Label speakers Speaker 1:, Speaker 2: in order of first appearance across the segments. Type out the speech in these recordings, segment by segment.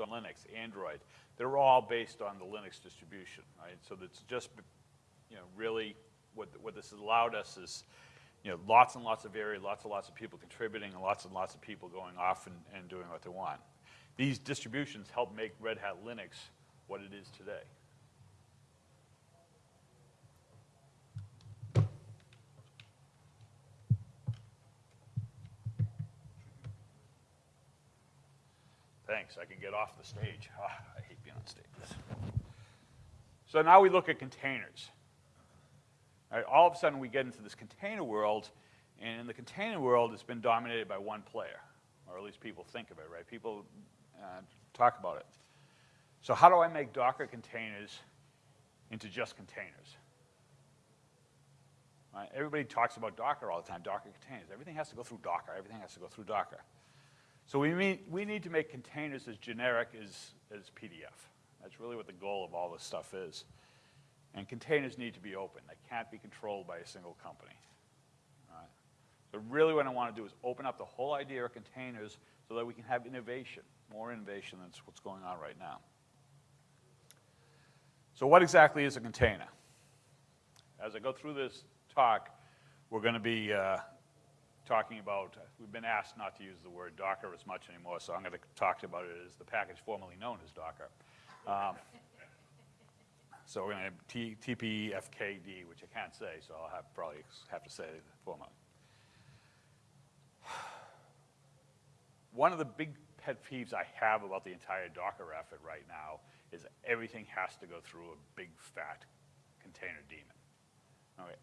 Speaker 1: on Linux, Android, they're all based on the Linux distribution, right? So that's just, you know, really what, what this has allowed us is, you know, lots and lots of area, lots and lots of people contributing, and lots and lots of people going off and, and doing what they want. These distributions help make Red Hat Linux what it is today. Thanks, I can get off the stage. Oh, I hate being on stage. So now we look at containers. Right, all of a sudden we get into this container world, and in the container world it's been dominated by one player, or at least people think of it, right? People uh, talk about it. So how do I make Docker containers into just containers? Right? Everybody talks about Docker all the time, Docker containers. Everything has to go through Docker. Everything has to go through Docker. So we, mean, we need to make containers as generic as, as PDF. That's really what the goal of all this stuff is. And containers need to be open. They can't be controlled by a single company. So really what I want to do is open up the whole idea of containers so that we can have innovation, more innovation than what's going on right now. So what exactly is a container? As I go through this talk, we're going to be uh, talking about, we've been asked not to use the word Docker as much anymore, so I'm going to talk about it as the package formerly known as Docker. Um, so we're going to have TPFKD, which I can't say, so I'll have, probably have to say the former. One of the big pet peeves I have about the entire Docker effort right now is everything has to go through a big fat container daemon.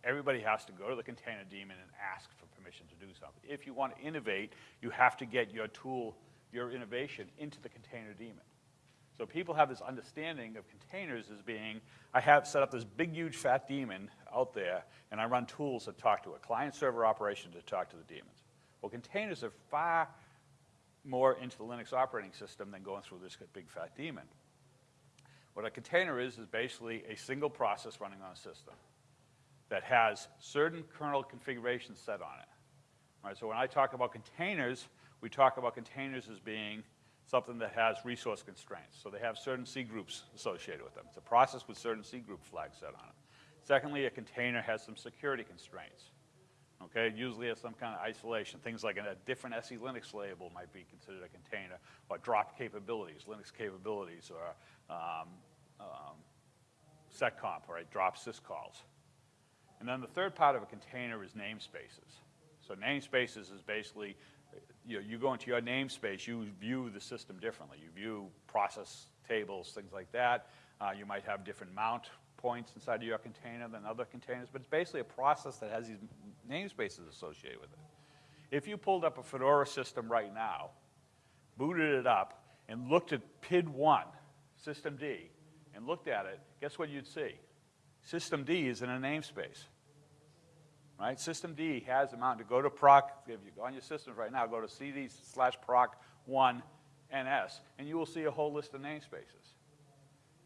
Speaker 1: Everybody has to go to the container daemon and ask for permission to do something. If you want to innovate, you have to get your tool, your innovation into the container daemon. So people have this understanding of containers as being, I have set up this big, huge, fat daemon out there, and I run tools that talk to it, client-server operation to talk to the daemons. Well, containers are far more into the Linux operating system than going through this big, fat daemon. What a container is, is basically a single process running on a system that has certain kernel configurations set on it. Right, so when I talk about containers, we talk about containers as being something that has resource constraints. So they have certain C groups associated with them. It's a process with certain C group flags set on it. Secondly, a container has some security constraints. Okay, it usually has some kind of isolation. Things like a different SE Linux label might be considered a container, or drop capabilities, Linux capabilities, or um, um, seccomp, right, drop syscalls. And then the third part of a container is namespaces. So namespaces is basically you, know, you go into your namespace, you view the system differently. You view process tables, things like that. Uh, you might have different mount points inside of your container than other containers, but it's basically a process that has these namespaces associated with it. If you pulled up a Fedora system right now, booted it up, and looked at PID1, system D, and looked at it, guess what you'd see? Systemd is in a namespace right? System D has a mount to go to proc, if you go on your systems right now, go to cd slash proc 1 ns, and you will see a whole list of namespaces.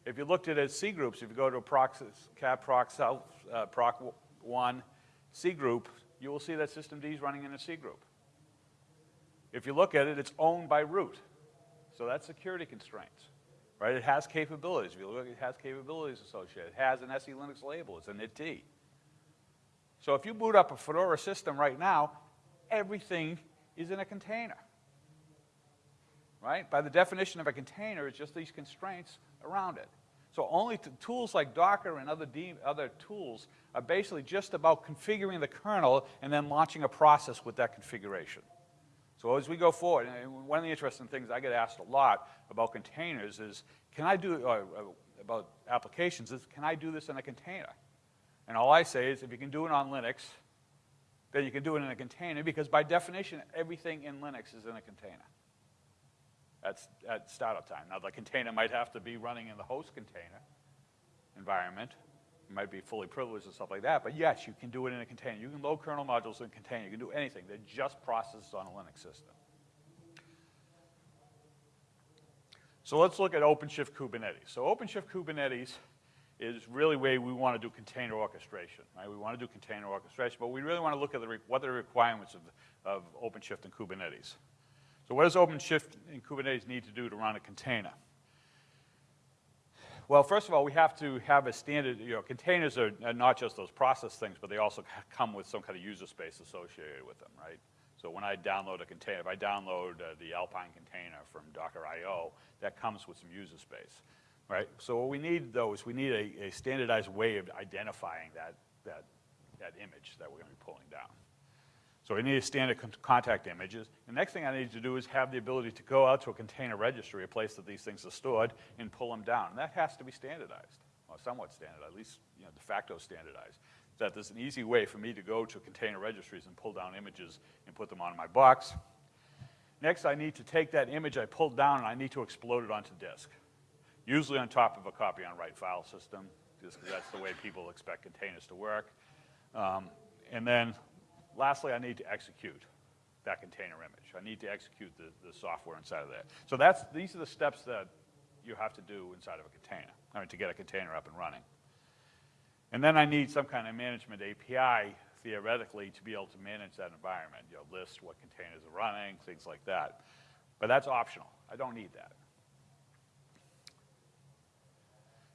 Speaker 1: If you looked at it as C groups, if you go to proc, proc, self, uh, proc 1 C group, you will see that system D is running in a C group. If you look at it, it's owned by root. So that's security constraints, right? It has capabilities. If you look, it has capabilities associated. It has an SE Linux label. It's an IT. So if you boot up a Fedora system right now, everything is in a container. Right? By the definition of a container, it's just these constraints around it. So only tools like Docker and other, other tools are basically just about configuring the kernel and then launching a process with that configuration. So as we go forward, one of the interesting things I get asked a lot about containers is, can I do, uh, about applications, is can I do this in a container? And all I say is if you can do it on Linux, then you can do it in a container because by definition, everything in Linux is in a container. That's at startup time. Now the container might have to be running in the host container environment. Might be fully privileged and stuff like that, but yes, you can do it in a container. You can load kernel modules in a container. You can do anything. They're just processes on a Linux system. So let's look at OpenShift Kubernetes. So OpenShift Kubernetes is really where we want to do container orchestration, right? We want to do container orchestration, but we really want to look at the what are the requirements of, of OpenShift and Kubernetes. So what does OpenShift and Kubernetes need to do to run a container? Well, first of all, we have to have a standard, you know, containers are not just those process things, but they also come with some kind of user space associated with them, right? So when I download a container, if I download uh, the Alpine container from Docker.io, that comes with some user space, right? So what we need, though, is we need a, a standardized way of identifying that, that, that image that we're going to be pulling down. So I need a standard contact images. The next thing I need to do is have the ability to go out to a container registry, a place that these things are stored, and pull them down. And that has to be standardized, or somewhat standardized, at least you know, de facto standardized. That there's an easy way for me to go to container registries and pull down images and put them on my box. Next, I need to take that image I pulled down and I need to explode it onto disk. Usually on top of a copy on write file system, just because that's the way people expect containers to work. Um, and then lastly, I need to execute that container image. I need to execute the, the software inside of that. So that's, these are the steps that you have to do inside of a container, I mean, to get a container up and running. And then I need some kind of management API, theoretically, to be able to manage that environment, you know, list what containers are running, things like that. But that's optional. I don't need that.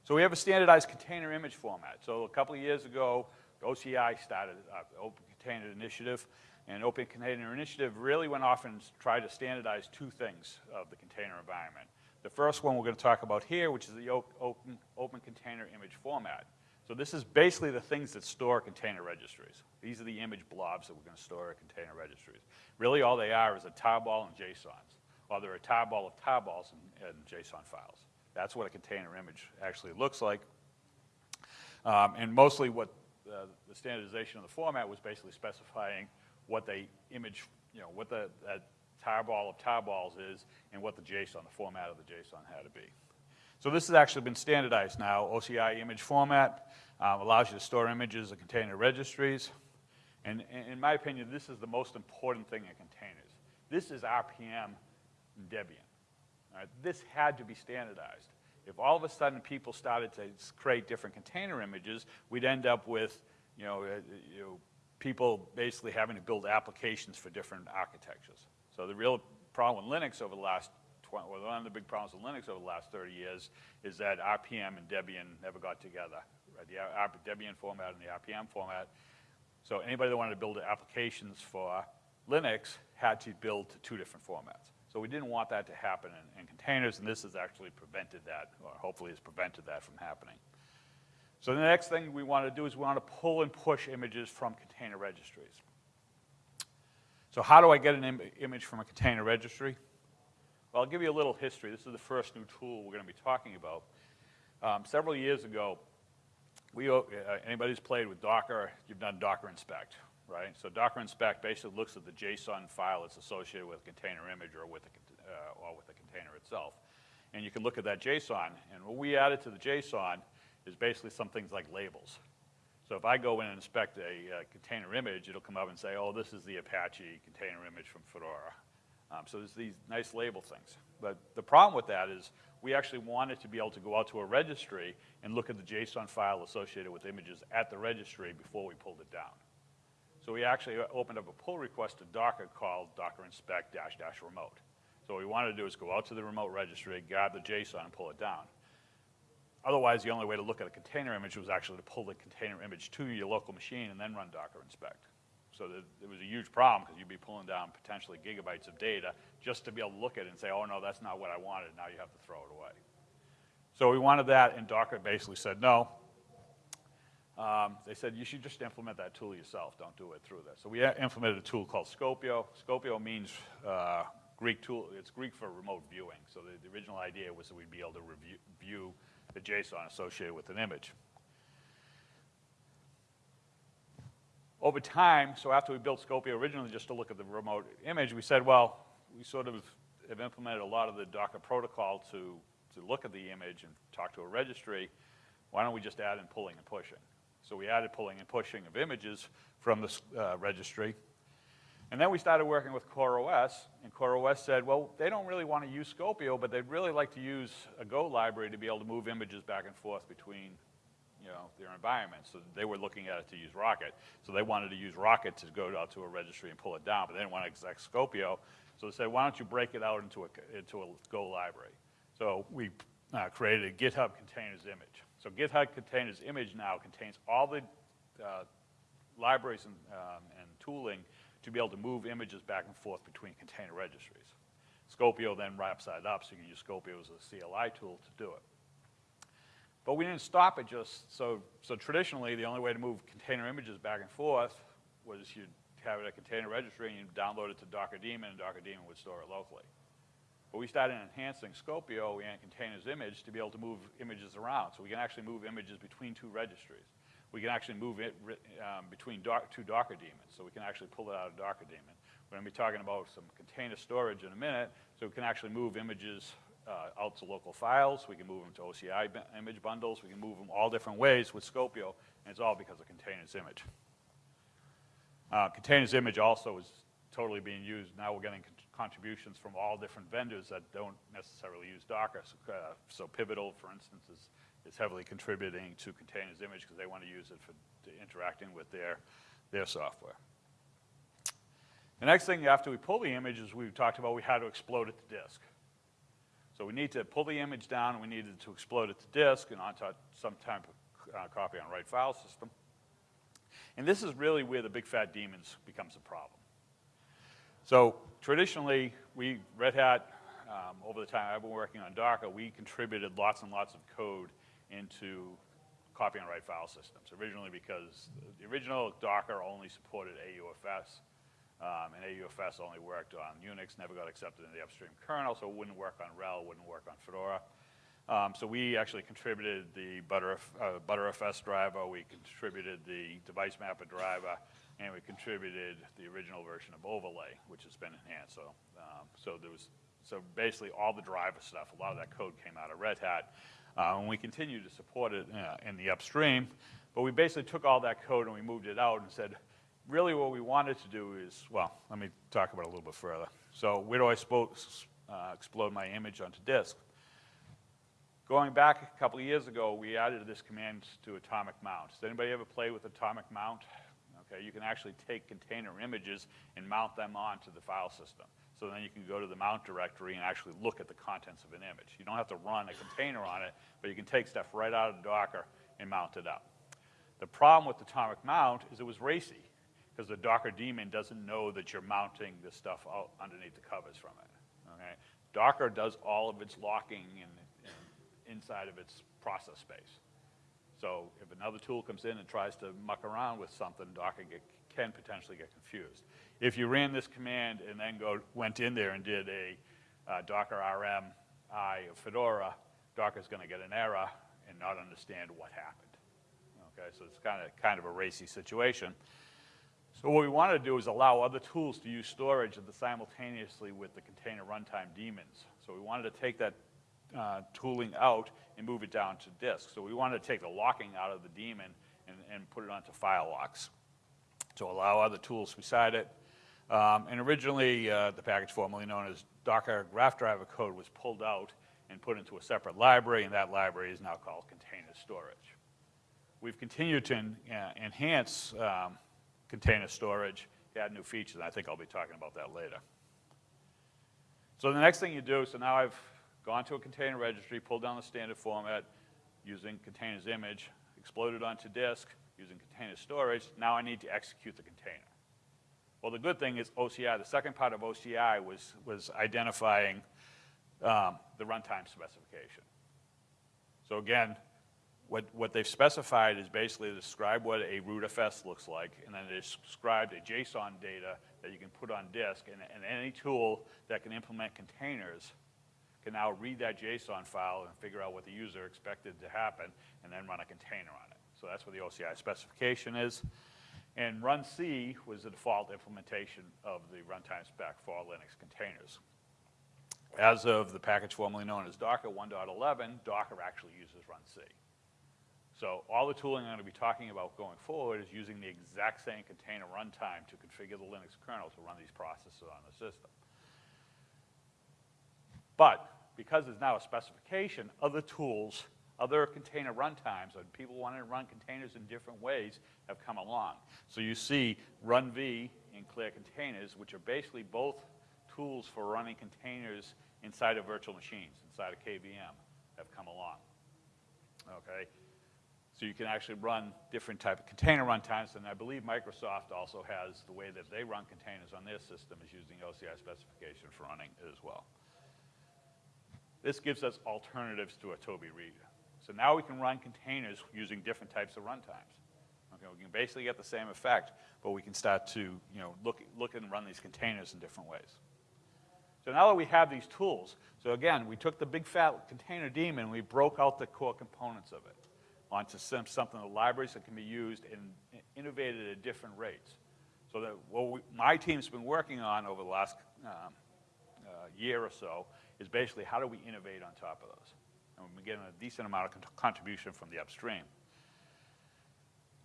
Speaker 1: So we have a standardized container image format. So a couple of years ago, OCI started uh, Container Initiative, and Open Container Initiative really went off and tried to standardize two things of the container environment. The first one we're going to talk about here, which is the open, open container image format. So this is basically the things that store container registries. These are the image blobs that we're going to store in container registries. Really all they are is a tarball and JSONs. Well, they're a tarball of tarballs and, and JSON files. That's what a container image actually looks like. Um, and mostly what uh, the standardization of the format was basically specifying what the image, you know, what the that tarball of tarballs is and what the JSON, the format of the JSON had to be. So this has actually been standardized now. OCI image format um, allows you to store images in container registries. And, and in my opinion, this is the most important thing in containers. This is RPM Debian. This had to be standardized. If all of a sudden people started to create different container images, we'd end up with you know, uh, you know, people basically having to build applications for different architectures. So the real problem with Linux over the last 20, well, one of the big problems with Linux over the last 30 years is that RPM and Debian never got together. Right? The Debian format and the RPM format. So anybody that wanted to build applications for Linux had to build to two different formats. So we didn't want that to happen in, in containers, and this has actually prevented that, or hopefully has prevented that from happening. So the next thing we want to do is we want to pull and push images from container registries. So how do I get an Im image from a container registry? Well, I'll give you a little history. This is the first new tool we're going to be talking about. Um, several years ago, we, uh, anybody who's played with Docker, you've done Docker inspect, right? So Docker inspect basically looks at the JSON file that's associated with a container image or with, a, uh, or with the container itself. And you can look at that JSON. And what we added to the JSON is basically some things like labels. So if I go in and inspect a uh, container image, it'll come up and say, oh, this is the Apache container image from Fedora. Um, so there's these nice label things. But the problem with that is we actually wanted to be able to go out to a registry and look at the JSON file associated with images at the registry before we pulled it down. So we actually uh, opened up a pull request to Docker called docker inspect dash dash remote. So what we wanted to do is go out to the remote registry, grab the JSON, and pull it down. Otherwise, the only way to look at a container image was actually to pull the container image to your local machine and then run Docker inspect. So it was a huge problem because you'd be pulling down potentially gigabytes of data just to be able to look at it and say, oh no, that's not what I wanted, now you have to throw it away. So we wanted that, and Docker basically said no. Um, they said you should just implement that tool yourself, don't do it through this. So we implemented a tool called Skopeo. Skopeo means uh, Greek tool, it's Greek for remote viewing. So the, the original idea was that we'd be able to review, view the JSON associated with an image. Over time, so after we built Skopeo originally just to look at the remote image, we said, well, we sort of have implemented a lot of the Docker protocol to, to look at the image and talk to a registry. Why don't we just add in pulling and pushing? So we added pulling and pushing of images from the uh, registry. And then we started working with CoreOS, and CoreOS said, well, they don't really want to use Skopeo, but they'd really like to use a Go library to be able to move images back and forth between you know, their environments. So they were looking at it to use Rocket. So they wanted to use Rocket to go out to a registry and pull it down, but they didn't want to exec Skopeo. So they said, why don't you break it out into a, into a Go library? So we uh, created a GitHub containers image. So GitHub containers image now contains all the uh, libraries and, um, and tooling to be able to move images back and forth between container registries. Skopeo then wraps that up, so you can use Skopeo as a CLI tool to do it. But we didn't stop at just, so, so traditionally, the only way to move container images back and forth was you'd have it at a container registry and you'd download it to Docker daemon, and Docker daemon would store it locally. But we started enhancing Skopeo and containers image to be able to move images around. So we can actually move images between two registries. We can actually move it um, between doc, two Docker daemons. So we can actually pull it out of Docker daemon. We're going to be talking about some container storage in a minute. So we can actually move images uh, out to local files. We can move them to OCI image bundles. We can move them all different ways with Skopeo. And it's all because of containers image. Uh, containers image also is totally being used. Now we're getting contributions from all different vendors that don't necessarily use Docker. So, uh, so Pivotal, for instance, is, is heavily contributing to containers image because they want to use it for interacting with their, their software. The next thing after we pull the image is we talked about we had to explode it to disk. So we need to pull the image down, and we needed to explode it to disk and onto some type of uh, copy on write file system. And this is really where the big fat daemons becomes a problem. So traditionally, we, Red Hat, um, over the time I've been working on Docker, we contributed lots and lots of code into copy and write file systems. Originally because the original Docker only supported AUFS, um, and AUFS only worked on Unix, never got accepted in the upstream kernel, so it wouldn't work on RHEL, wouldn't work on Fedora. Um, so we actually contributed the Butter, uh, ButterFS driver, we contributed the device mapper driver, and we contributed the original version of Overlay, which has been enhanced. So, um, so there was, so basically all the driver stuff, a lot of that code came out of Red Hat, uh, and we continue to support it uh, in the upstream. But we basically took all that code and we moved it out and said, really what we wanted to do is, well, let me talk about it a little bit further. So where do I uh, explode my image onto disk? Going back a couple of years ago, we added this command to atomic mount. Does anybody ever play with atomic mount? Okay, you can actually take container images and mount them onto the file system. So then you can go to the mount directory and actually look at the contents of an image. You don't have to run a container on it, but you can take stuff right out of Docker and mount it up. The problem with atomic mount is it was racy because the Docker daemon doesn't know that you're mounting this stuff out underneath the covers from it. Okay? Docker does all of its locking and, and inside of its process space. So if another tool comes in and tries to muck around with something, Docker get, can potentially get confused. If you ran this command and then go, went in there and did a uh, Docker RM I of Fedora, Docker's going to get an error and not understand what happened. Okay, so it's kind of kind of a racy situation. So what we want to do is allow other tools to use storage simultaneously with the container runtime daemons. So we wanted to take that uh, tooling out and move it down to disk. So we wanted to take the locking out of the daemon and, and put it onto file locks to allow other tools beside it. Um, and originally, uh, the package formerly known as Docker graph driver code was pulled out and put into a separate library, and that library is now called container storage. We've continued to en uh, enhance um, container storage, add new features, and I think I'll be talking about that later. So the next thing you do, so now I've gone to a container registry, pulled down the standard format using containers image, exploded onto disk using container storage. Now I need to execute the container. Well, the good thing is OCI, the second part of OCI was, was identifying um, the runtime specification. So again, what, what they've specified is basically describe what a rootfs looks like, and then they described a JSON data that you can put on disk, and, and any tool that can implement containers can now read that JSON file and figure out what the user expected to happen and then run a container on it. So that's what the OCI specification is. And run C was the default implementation of the runtime spec for Linux containers. As of the package formerly known as Docker 1.11, Docker actually uses run C. So all the tooling I'm going to be talking about going forward is using the exact same container runtime to configure the Linux kernel to run these processes on the system. But because there's now a specification, other tools, other container runtimes, and people wanting to run containers in different ways have come along. So you see runv and clear containers, which are basically both tools for running containers inside of virtual machines, inside of KVM, have come along. Okay? So you can actually run different type of container runtimes, and I believe Microsoft also has the way that they run containers on their system is using OCI specification for running it as well. This gives us alternatives to a Toby reader. So now we can run containers using different types of runtimes. Okay, we can basically get the same effect, but we can start to you know, look, look and run these containers in different ways. So now that we have these tools, so again, we took the big fat container daemon and we broke out the core components of it onto some, something, the libraries that can be used and innovated at different rates. So that what we, my team's been working on over the last um, uh, year or so is basically how do we innovate on top of those? And been getting a decent amount of contribution from the upstream.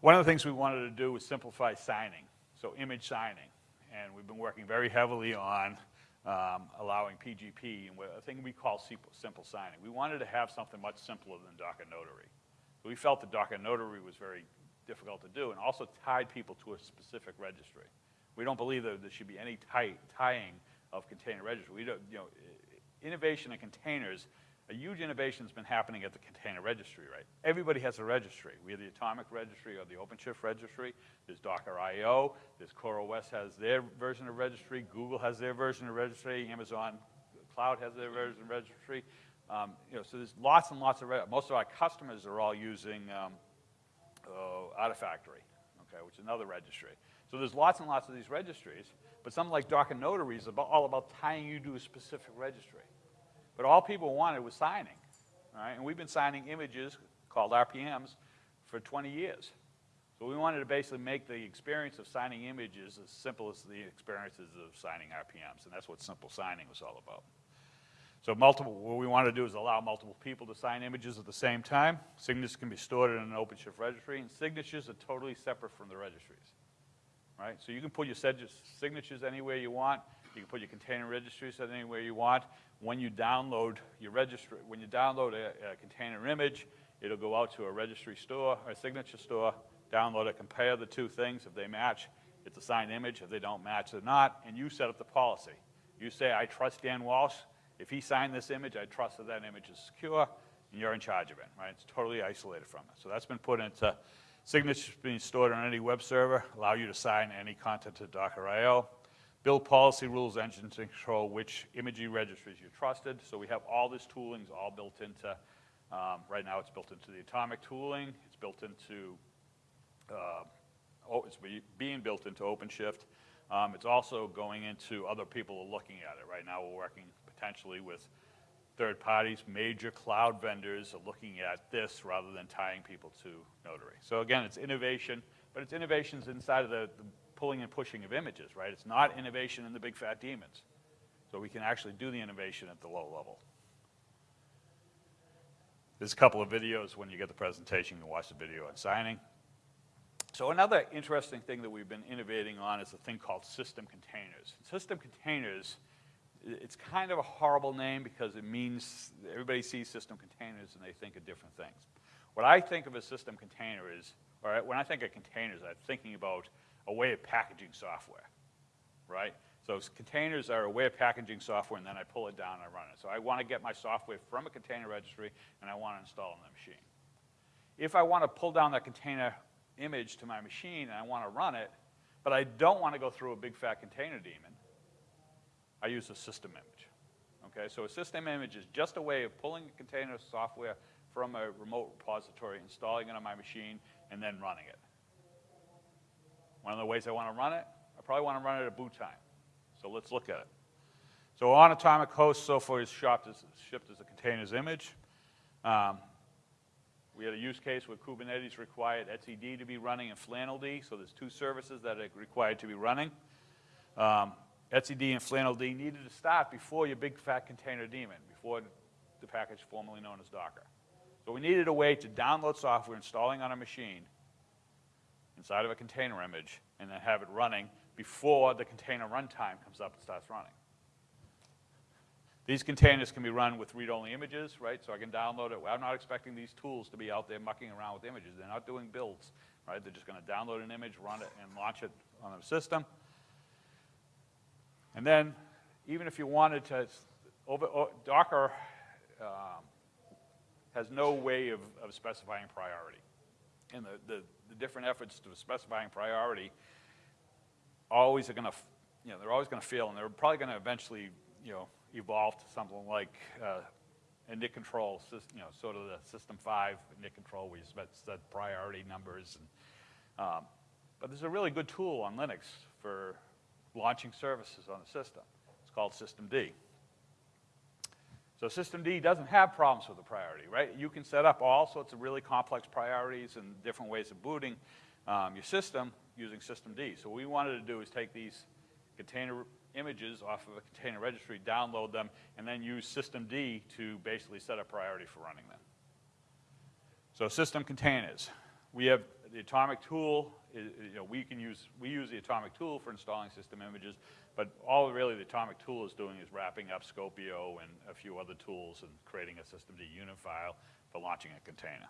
Speaker 1: One of the things we wanted to do was simplify signing, so image signing. And we've been working very heavily on um, allowing PGP and a thing we call simple signing. We wanted to have something much simpler than Docker Notary. We felt that Docker Notary was very difficult to do and also tied people to a specific registry. We don't believe that there should be any tie, tying of container registry. We don't, you know, innovation in containers, a huge innovation has been happening at the container registry, right? Everybody has a registry. We have the Atomic Registry or the OpenShift Registry. There's Docker IO. There's CoreOS has their version of registry. Google has their version of registry. Amazon Cloud has their version of registry. Um, you know, so there's lots and lots of, most of our customers are all using um, uh, Artifactory, okay, which is another registry. So there's lots and lots of these registries, but something like Docker Notary is all about tying you to a specific registry. But all people wanted was signing, right? And we've been signing images called RPMs for 20 years. So we wanted to basically make the experience of signing images as simple as the experiences of signing RPMs, and that's what simple signing was all about. So multiple, what we want to do is allow multiple people to sign images at the same time. Signatures can be stored in an OpenShift registry, and signatures are totally separate from the registries, right? So you can put your signatures anywhere you want. You can put your container registries anywhere you want. When you download your registry, when you download a, a container image, it'll go out to a registry store, or a signature store, download it, compare the two things. If they match, it's a signed image. If they don't match, they're not, and you set up the policy. You say, I trust Dan Walsh, if he signed this image, I trust that that image is secure, and you're in charge of it, right? It's totally isolated from it. So that's been put into signatures being stored on any web server, allow you to sign any content to Docker IO. Build policy rules engines, to control which imaging registries you trusted. So we have all this tooling is all built into, um, right now it's built into the atomic tooling, it's built into, uh, oh, it's being built into OpenShift. Um, it's also going into other people are looking at it. Right now we're working potentially with third parties, major cloud vendors are looking at this rather than tying people to Notary. So again, it's innovation, but it's innovations inside of the, the pulling and pushing of images, right? It's not innovation in the big fat daemons. So we can actually do the innovation at the low level. There's a couple of videos when you get the presentation, you can watch the video on signing. So another interesting thing that we've been innovating on is a thing called system containers. System containers it's kind of a horrible name because it means everybody sees system containers and they think of different things. What I think of a system container is, or when I think of containers, I'm thinking about a way of packaging software, right? So containers are a way of packaging software and then I pull it down and I run it. So I want to get my software from a container registry and I want to install it on the machine. If I want to pull down that container image to my machine and I want to run it, but I don't want to go through a big fat container daemon, I use a system image. Okay, so a system image is just a way of pulling a container software from a remote repository, installing it on my machine, and then running it. One of the ways I want to run it, I probably want to run it at boot time. So let's look at it. So on Atomic Host, so far is shipped as, a containers image. Um, we had a use case where Kubernetes required etcd to be running and flanneld, so there's two services that are required to be running. Um, etcd and flanneld needed to start before your big fat container daemon, before the package formerly known as Docker. So we needed a way to download software installing on a machine inside of a container image and then have it running before the container runtime comes up and starts running. These containers can be run with read-only images, right? So I can download it. I'm not expecting these tools to be out there mucking around with images. They're not doing builds, right? They're just going to download an image, run it, and launch it on a system. And then even if you wanted to, over, Docker um, has no way of, of specifying priority. And the, the, the different efforts to specifying priority always are going to, you know, they're always going to fail, and they're probably going to eventually, you know, evolve to something like uh, a NIC control, you know, sort of the System 5 NIC control where you set, priority numbers. And, um, but there's a really good tool on Linux for launching services on the system. It's called Systemd. So system D doesn't have problems with the priority, right? You can set up all sorts of really complex priorities and different ways of booting um, your system using system D. So what we wanted to do is take these container images off of a container registry, download them, and then use system D to basically set a priority for running them. So system containers. We have the atomic tool, you know, we can use, we use the atomic tool for installing system images, but all really the atomic tool is doing is wrapping up Skopeo and a few other tools and creating a systemd unit file for launching a container.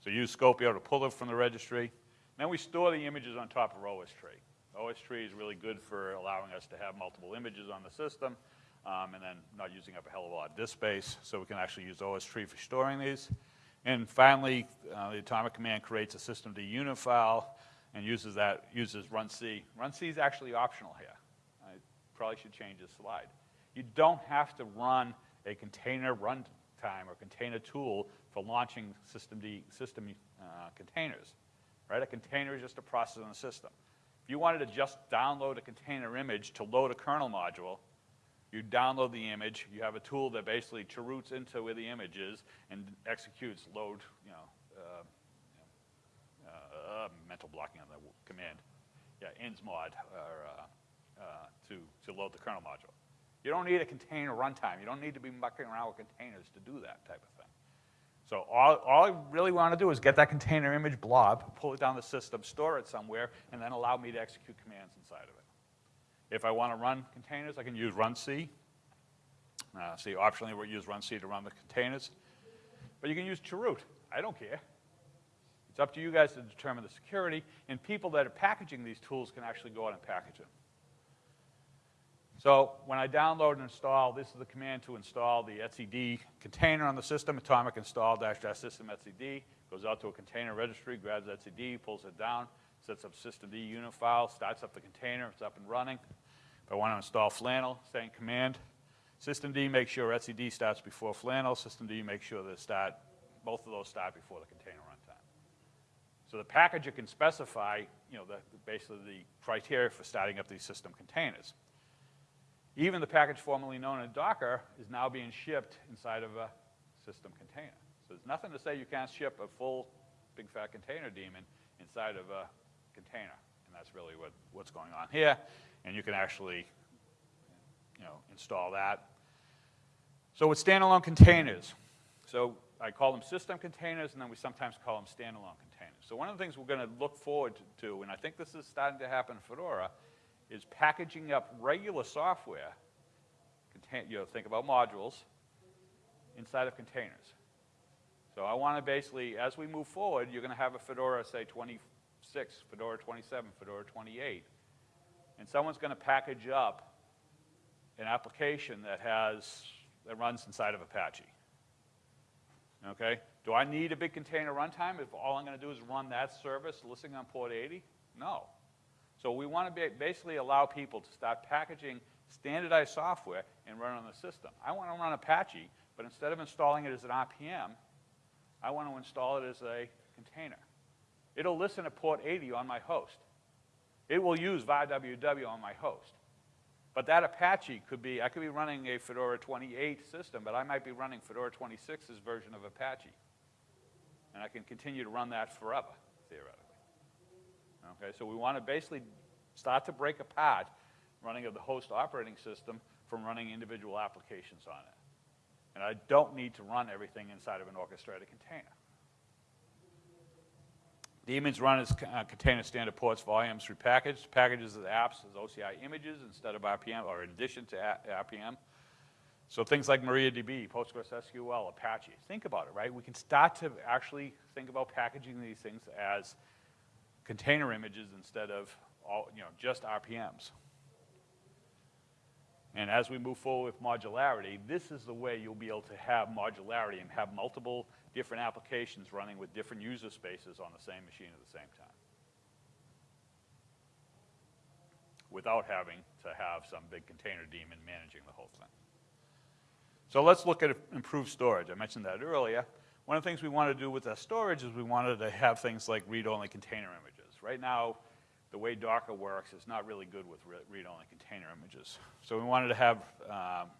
Speaker 1: So use Skopeo to pull it from the registry. Then we store the images on top of OS tree. OS tree is really good for allowing us to have multiple images on the system um, and then not using up a hell of a lot of disk space. So we can actually use OS tree for storing these. And finally, uh, the atomic command creates a systemd unit file and uses that, uses run C. Run C is actually optional here. I probably should change this slide. You don't have to run a container runtime or container tool for launching system, D, system uh, containers, right? A container is just a process in the system. If you wanted to just download a container image to load a kernel module, you download the image, you have a tool that basically chroots into where the image is and executes load, you know, uh, mental blocking on the command. Yeah, insmod or, uh, uh, to, to load the kernel module. You don't need a container runtime. You don't need to be mucking around with containers to do that type of thing. So all, all I really want to do is get that container image blob, pull it down the system, store it somewhere, and then allow me to execute commands inside of it. If I want to run containers, I can use runc. Uh, see, optionally, we'll use run C to run the containers. But you can use chroot. I don't care. It's up to you guys to determine the security, and people that are packaging these tools can actually go out and package them. So when I download and install, this is the command to install the etcd container on the system, atomic install dash dash system etcd, goes out to a container registry, grabs etcd, pulls it down, sets up systemd unit file, starts up the container, it's up and running. If I want to install flannel, same command. Systemd makes sure etcd starts before flannel, systemd makes sure that start, both of those start before the container. So the packager can specify, you know, the, basically the criteria for starting up these system containers. Even the package formerly known as Docker is now being shipped inside of a system container. So there's nothing to say you can't ship a full big fat container daemon inside of a container. And that's really what, what's going on here. And you can actually, you know, install that. So with standalone containers, so I call them system containers, and then we sometimes call them standalone containers. So one of the things we're going to look forward to, and I think this is starting to happen in Fedora, is packaging up regular software, you know, think about modules, inside of containers. So I want to basically, as we move forward, you're going to have a Fedora, say 26, Fedora 27, Fedora 28, and someone's going to package up an application that has, that runs inside of Apache. Okay? Do I need a big container runtime if all I'm going to do is run that service listening on port 80? No. So we want to basically allow people to start packaging standardized software and run on the system. I want to run Apache, but instead of installing it as an RPM, I want to install it as a container. It'll listen at port 80 on my host. It will use VARWW on my host. But that Apache could be, I could be running a Fedora 28 system, but I might be running Fedora 26's version of Apache. And I can continue to run that forever, theoretically. Okay, so we want to basically start to break apart running of the host operating system from running individual applications on it. And I don't need to run everything inside of an orchestrated container. Daemons run as uh, container standard ports, volumes repackaged, packages as apps as OCI images instead of RPM, or in addition to RPM. So things like MariaDB, PostgreSQL, Apache. Think about it, right? We can start to actually think about packaging these things as container images instead of all, you know, just RPMs. And as we move forward with modularity, this is the way you'll be able to have modularity and have multiple different applications running with different user spaces on the same machine at the same time. Without having to have some big container daemon managing the whole thing. So let's look at improved storage. I mentioned that earlier. One of the things we wanted to do with our storage is we wanted to have things like read-only container images. Right now, the way Docker works is not really good with read-only container images. So we wanted to have, um,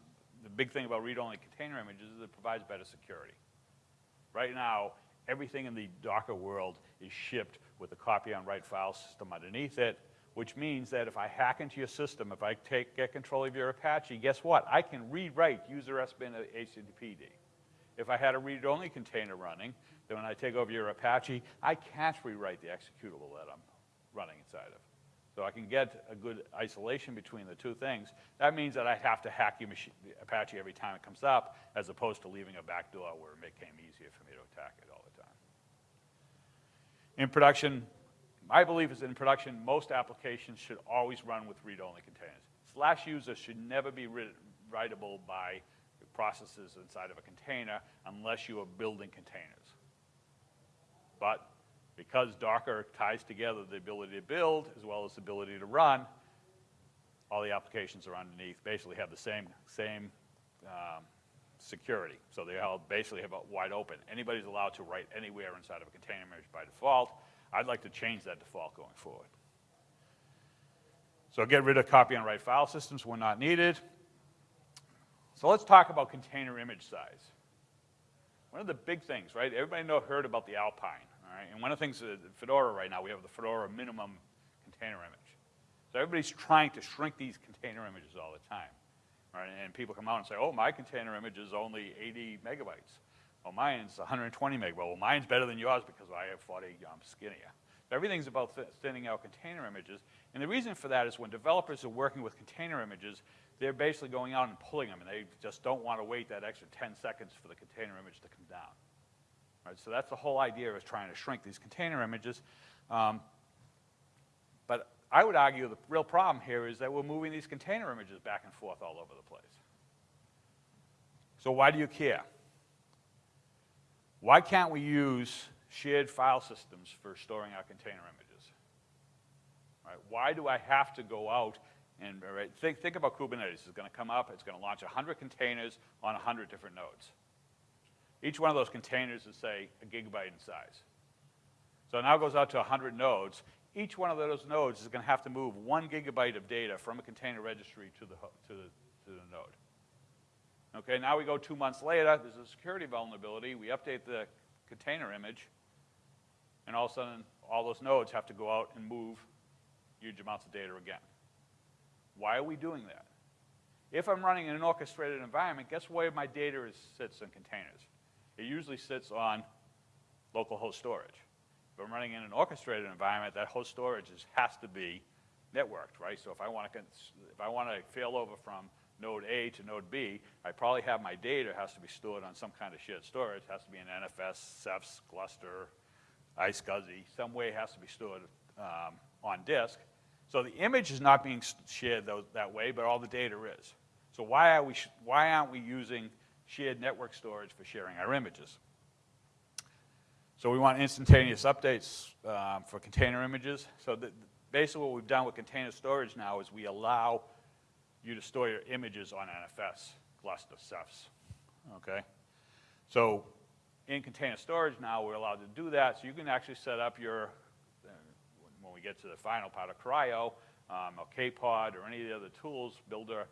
Speaker 1: the big thing about read-only container images is it provides better security. Right now, everything in the Docker world is shipped with a copy on write file system underneath it, which means that if I hack into your system, if I take, get control of your Apache, guess what? I can read-write user SBIN HTTPD. If I had a read-only container running, then when I take over your Apache, I can't rewrite the executable that I'm running inside of. So I can get a good isolation between the two things. That means that I have to hack your machine, Apache every time it comes up, as opposed to leaving a backdoor where it became easier for me to attack it all the time. In production, my belief is in production, most applications should always run with read-only containers. Slash user should never be writable by processes inside of a container unless you are building containers. But because Docker ties together the ability to build as well as the ability to run, all the applications are underneath basically have the same, same um, security. So they all basically have a wide open. Anybody's allowed to write anywhere inside of a container image by default. I'd like to change that default going forward. So get rid of copy and write file systems when not needed. So let's talk about container image size. One of the big things, right? Everybody know, heard about the Alpine. Right? And one of the things uh, that Fedora right now, we have the Fedora minimum container image. So everybody's trying to shrink these container images all the time. Right? And people come out and say, oh, my container image is only 80 megabytes. Well, mine's 120 meg. Well, mine's better than yours because I have 40, I'm skinnier. Everything's about thinning out container images. And the reason for that is when developers are working with container images, they're basically going out and pulling them, and they just don't want to wait that extra 10 seconds for the container image to come down. Right, so that's the whole idea is trying to shrink these container images. Um, but I would argue the real problem here is that we're moving these container images back and forth all over the place. So why do you care? Why can't we use shared file systems for storing our container images? Right, why do I have to go out and right, think, think about Kubernetes. It's going to come up, it's going to launch 100 containers on 100 different nodes. Each one of those containers is, say, a gigabyte in size. So now it goes out to 100 nodes. Each one of those nodes is going to have to move one gigabyte of data from a container registry to the, to the, to the node. Okay, now we go two months later, there's a security vulnerability. We update the container image, and all of a sudden, all those nodes have to go out and move huge amounts of data again. Why are we doing that? If I'm running in an orchestrated environment, guess where my data is, sits in containers? It usually sits on local host storage. If I'm running in an orchestrated environment, that host storage is, has to be networked, right? So if I want to if I want to fail over from node A to node B, I probably have my data has to be stored on some kind of shared storage. It has to be an NFS, Ceph, Gluster, iSCSI. Some way it has to be stored um, on disk. So the image is not being shared that way, but all the data is. So why, are we why aren't we using shared network storage for sharing our images. So we want instantaneous updates um, for container images. So the, basically what we've done with container storage now is we allow you to store your images on NFS, Gluster, Cephs, okay? So in container storage now, we're allowed to do that. So you can actually set up your, when we get to the final part of CRI-O, um, or KPod, or any of the other tools, Buildah,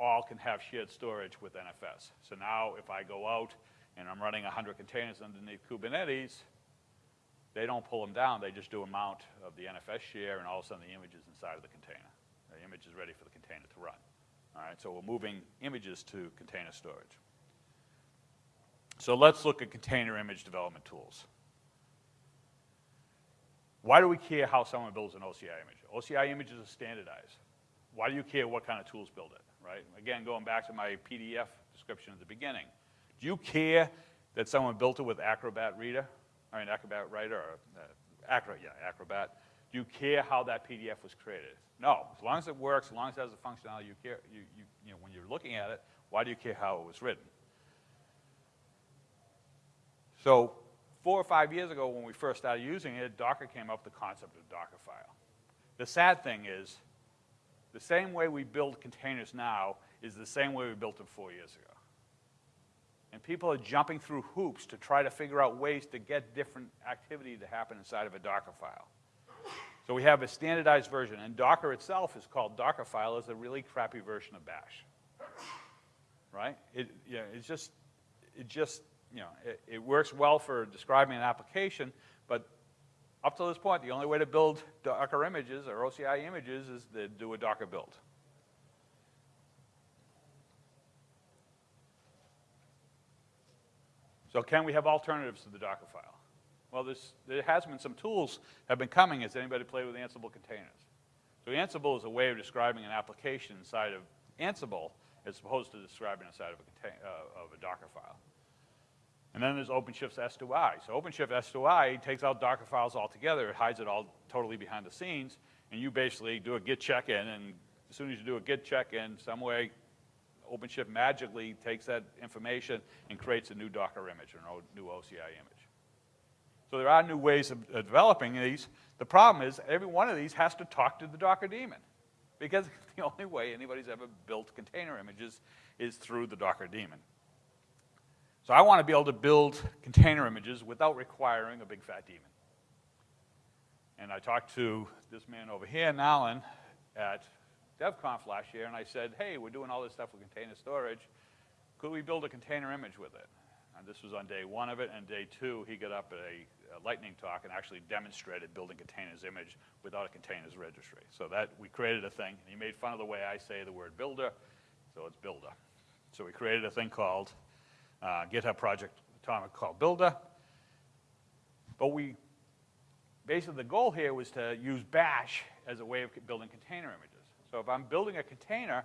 Speaker 1: all can have shared storage with NFS. So now if I go out and I'm running 100 containers underneath Kubernetes, they don't pull them down, they just do a mount of the NFS share and all of a sudden the image is inside of the container. The image is ready for the container to run. All right, so we're moving images to container storage. So let's look at container image development tools. Why do we care how someone builds an OCI image? OCI images are standardized. Why do you care what kind of tools build it? right? Again, going back to my PDF description at the beginning. Do you care that someone built it with Acrobat Reader? I mean, Acrobat Writer, or uh, Acro, yeah, Acrobat. Do you care how that PDF was created? No. As long as it works, as long as it has the functionality you care, you, you, you know, when you're looking at it, why do you care how it was written? So four or five years ago when we first started using it, Docker came up with the concept of Dockerfile. The sad thing is, the same way we build containers now is the same way we built them four years ago. And people are jumping through hoops to try to figure out ways to get different activity to happen inside of a Docker file. So we have a standardized version, and Docker itself is called Dockerfile. It's a really crappy version of Bash, right? It, it's just, it just, you know, it, it works well for describing an application, but up to this point, the only way to build Docker images or OCI images is to do a Docker build. So can we have alternatives to the Docker file? Well, there has been some tools have been coming. Has anybody played with Ansible containers? So Ansible is a way of describing an application inside of Ansible as opposed to describing inside of a, uh, of a Docker file. And then there's OpenShift's S2I. So OpenShift S2I takes out Docker files altogether, it hides it all totally behind the scenes, and you basically do a git check-in, and as soon as you do a git check-in, some way OpenShift magically takes that information and creates a new Docker image or a new OCI image. So there are new ways of, developing these. The problem is every one of these has to talk to the Docker daemon because the only way anybody's ever built container images is through the Docker daemon. So I want to be able to build container images without requiring a big fat daemon. And I talked to this man over here, Nalin, at DevConf last year, and I said, hey, we're doing all this stuff with container storage. Could we build a container image with it? And this was on day one of it, and day two, he got up at a, a lightning talk and actually demonstrated building containers image without a containers registry. So that, we created a thing, and he made fun of the way I say the word builder, so it's Buildah. So we created a thing called uh, GitHub project atomic called Buildah. But we, basically the goal here was to use bash as a way of building container images. So if I'm building a container,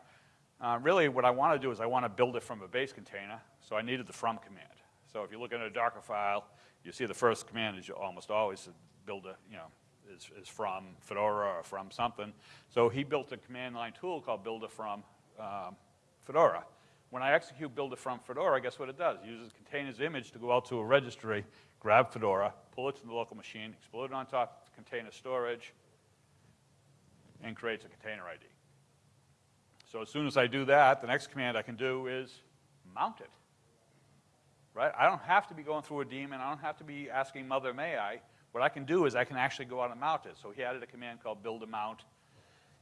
Speaker 1: uh, really what I want to do is I want to build it from a base container, so I needed the from command. So if you look at a Docker file, you see the first command is almost always build a, you know, is, is from Fedora or from something. So he built a command line tool called buildah from um, Fedora. When I execute buildah from Fedora, guess what it does? It uses containers image to go out to a registry, grab Fedora, pull it to the local machine, explode it on top of container storage, and creates a container ID. So as soon as I do that, the next command I can do is mount it. Right? I don't have to be going through a daemon. I don't have to be asking mother may I. What I can do is I can actually go out and mount it. So he added a command called buildah mount.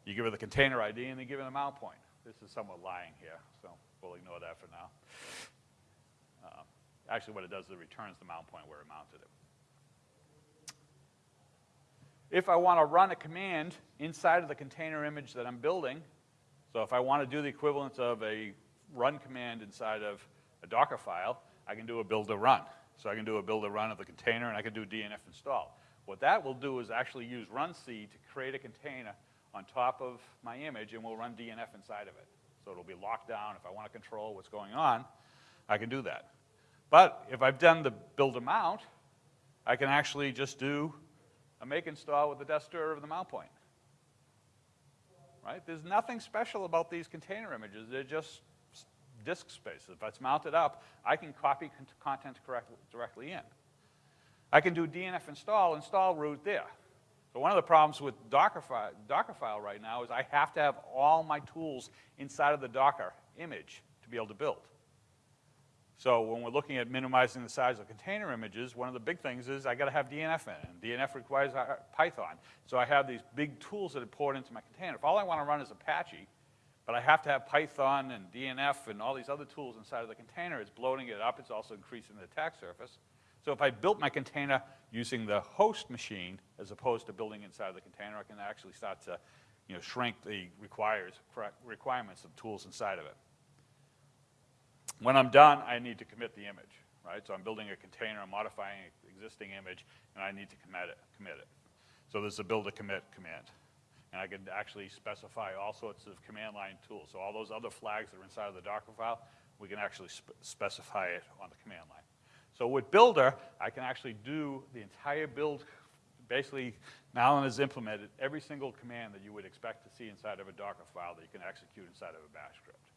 Speaker 1: You give it the container ID and then give it a mount point. This is somewhat lying here, so we'll ignore that for now. Uh, actually, what it does is it returns the mount point where it mounted it. If I want to run a command inside of the container image that I'm building, so if I want to do the equivalent of a run command inside of a Docker file, I can do a buildah run. So I can do a buildah run of the container, and I can do DNF install. What that will do is actually use runc to create a container on top of my image, and we'll run DNF inside of it. So it'll be locked down. If I want to control what's going on, I can do that. But if I've done the buildah mount, I can actually just do a make install with the DESTDIR of the mount point right? There's nothing special about these container images. They're just disk space. If it's mounted up, I can copy content directly in. I can do DNF install, install root there. So one of the problems with Dockerfile, Dockerfile right now is I have to have all my tools inside of the Docker image to be able to build. So when we're looking at minimizing the size of container images, one of the big things is I got to have DNF in. And DNF requires uh, Python. So I have these big tools that are poured into my container. If all I want to run is Apache, but I have to have Python and DNF and all these other tools inside of the container, it's bloating it up. It's also increasing the attack surface. So if I built my container using the host machine as opposed to building inside of the container, I can actually start to you know, shrink the requires, requirements of tools inside of it. When I'm done, I need to commit the image, right? So I'm building a container, I'm modifying an existing image, and I need to commit it. Commit it. So there's a buildah commit command. And I can actually specify all sorts of command line tools. So all those other flags that are inside of the Docker file, we can actually spe specify it on the command line. So with Buildah, I can actually do the entire build basically, Nalin has implemented every single command that you would expect to see inside of a Docker file that you can execute inside of a bash script,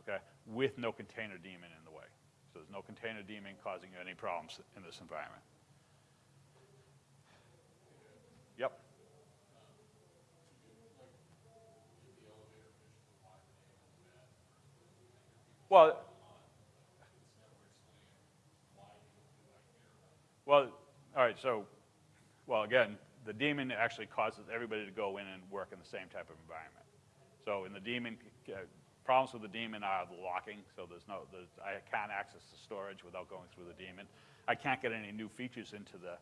Speaker 1: okay, with no container daemon in the way. So there's no container daemon causing you any problems in this environment. Well, well, all right, so, well, again, the daemon actually causes everybody to go in and work in the same type of environment. So in the daemon, uh, problems with the daemon are the locking, so there's no, there's, I can't access the storage without going through the daemon. I can't get any new features into the,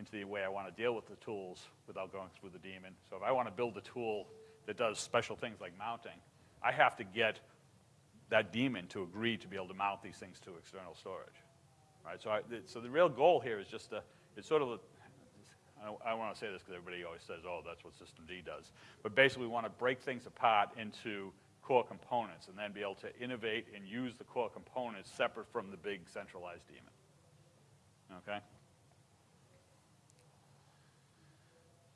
Speaker 1: into the way I want to deal with the tools without going through the daemon. So if I want to build a tool that does special things like mounting, I have to get that daemon to agree to be able to mount these things to external storage. Right, so, I, so the real goal here is just to, it's sort of, a, I don't, want to say this because everybody always says, oh, that's what systemd does. But basically we want to break things apart into core components and then be able to innovate and use the core components separate from the big centralized daemon. Okay?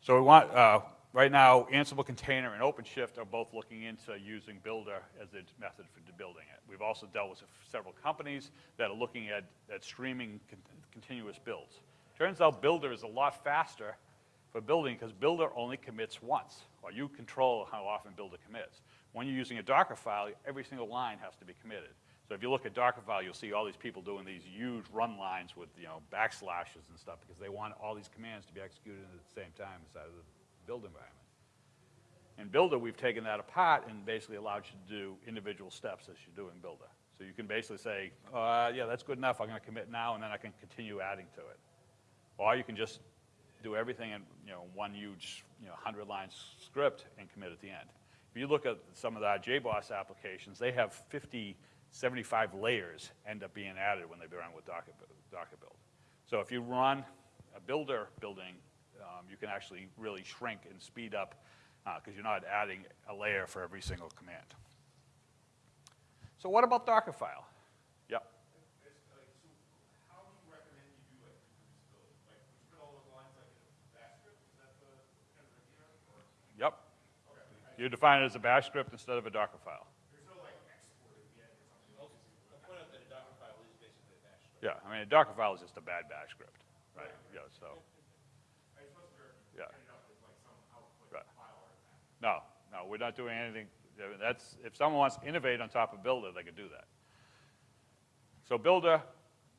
Speaker 1: So we want, uh, Right now, Ansible Container and OpenShift are both looking into using Buildah as a method for building it. We've also dealt with several companies that are looking at, at streaming con continuous builds. Turns out Buildah is a lot faster for building because Buildah only commits once, or you control how often Buildah commits. When you're using a Docker file, every single line has to be committed. So if you look at Docker file, you'll see all these people doing these huge run lines with you know backslashes and stuff because they want all these commands to be executed at the same time inside of the build environment. In Buildah, we've taken that apart and basically allowed you to do individual steps as you're doing Buildah. So you can basically say, uh, yeah, that's good enough, I'm gonna commit now, and then I can continue adding to it. Or you can just do everything in you know, one huge you know, 100 line script and commit at the end. If you look at some of the JBoss applications, they have 50, 75 layers end up being added when they run with Docker, Docker build. So if you run a buildah building um, you can actually really shrink and speed up because uh, you're not adding a layer for every single command. So what about Dockerfile? Yep. Yep. You define it as a bash script instead of a Docker file. Yeah, I mean, a Docker file is just a bad bash script, right? Yeah, so. Yeah. Right. No, no, we're not doing anything. That's, if someone wants to innovate on top of Buildah, they can do that. So Buildah,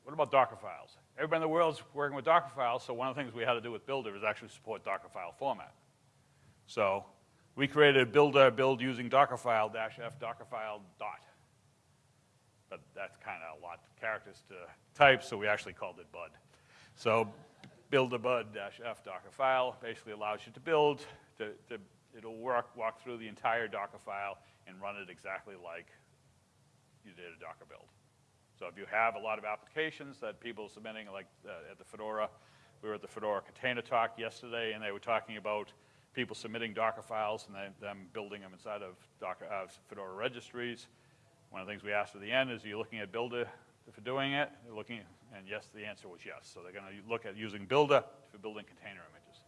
Speaker 1: what about Docker files? Everybody in the world's working with Docker files, so one of the things we had to do with Buildah is actually support Docker file format. So we created a Buildah build using Dockerfile dash f Dockerfile dot. But that's kind of a lot of characters to type, so we actually called it Bud. So buildah-bud-f Docker file basically allows you to build, to, to, it'll work, walk through the entire Docker file and run it exactly like you did a Docker build. So if you have a lot of applications that people are submitting, like uh, at the Fedora, we were at the Fedora Container Talk yesterday, and they were talking about people submitting Docker files and then, them building them inside of Docker, uh, Fedora registries. One of the things we asked at the end is, are you looking at Buildah for doing it? They're looking, and yes, the answer was yes. So they're going to look at using Buildah for building container images.